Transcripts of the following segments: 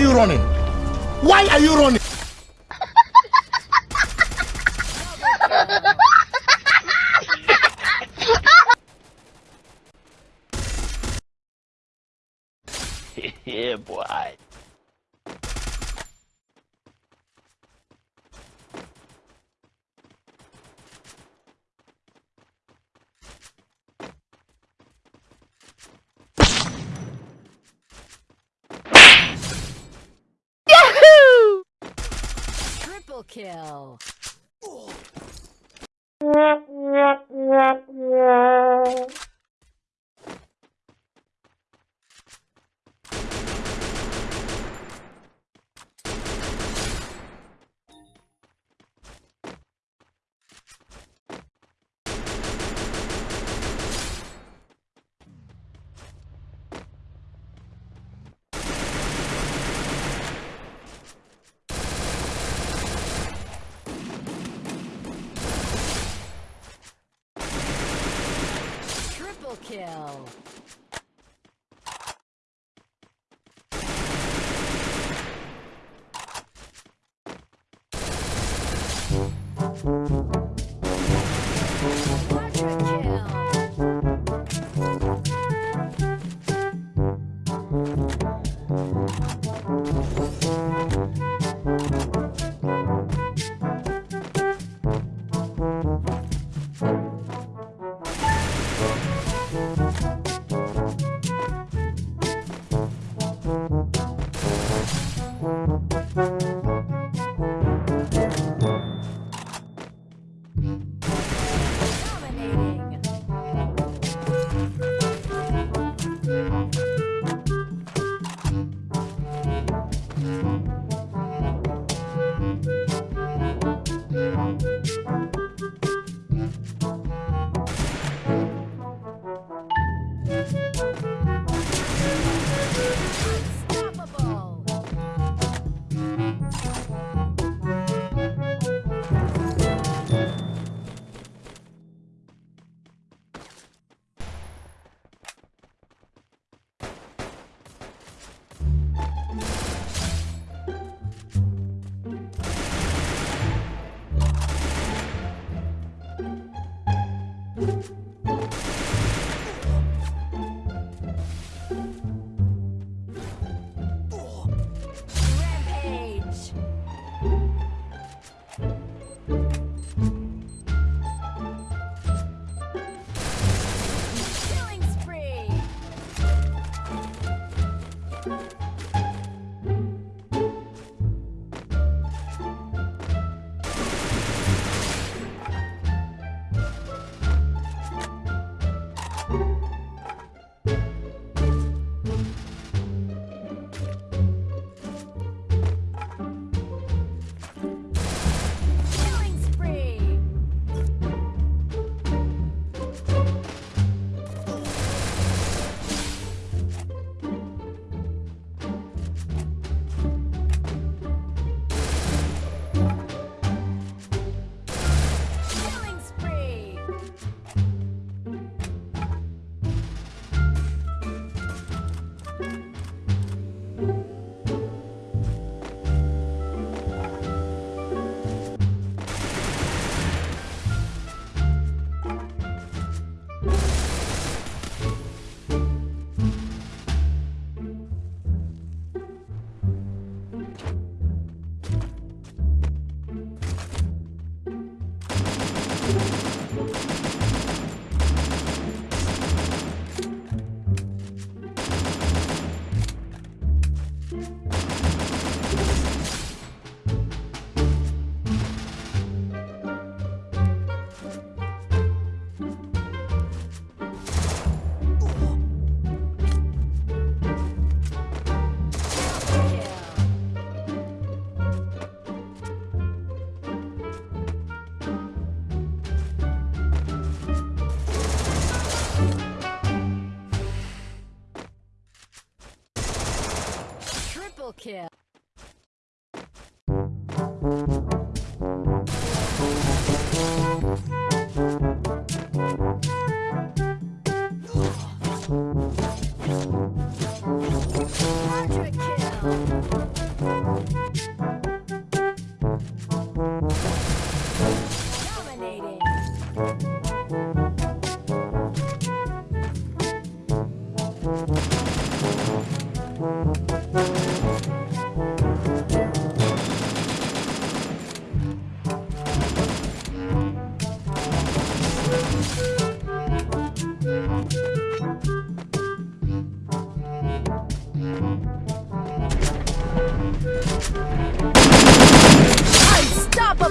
you running? Why are you running? Triple kill. Triple kill. Quadra Triple kill.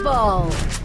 Unstoppable!